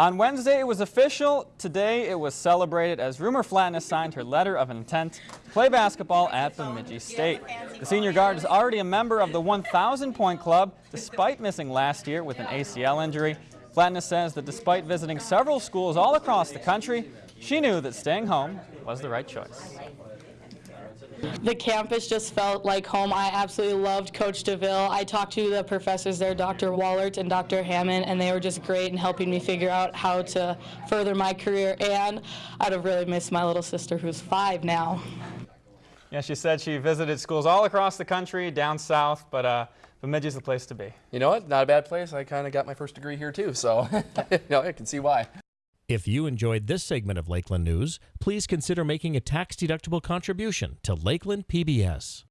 On Wednesday, it was official. Today, it was celebrated as Rumor Flatness signed her letter of intent to play basketball at Bemidji State. The senior guard is already a member of the 1,000-point club, despite missing last year with an ACL injury. Flatness says that despite visiting several schools all across the country, she knew that staying home was the right choice. The campus just felt like home. I absolutely loved Coach DeVille. I talked to the professors there, Dr. Wallert and Dr. Hammond, and they were just great in helping me figure out how to further my career. And I'd have really missed my little sister who's five now. Yeah, she said she visited schools all across the country, down south, but uh, Bemidji's the place to be. You know what? Not a bad place. I kind of got my first degree here too, so you know, I can see why. If you enjoyed this segment of Lakeland News, please consider making a tax-deductible contribution to Lakeland PBS.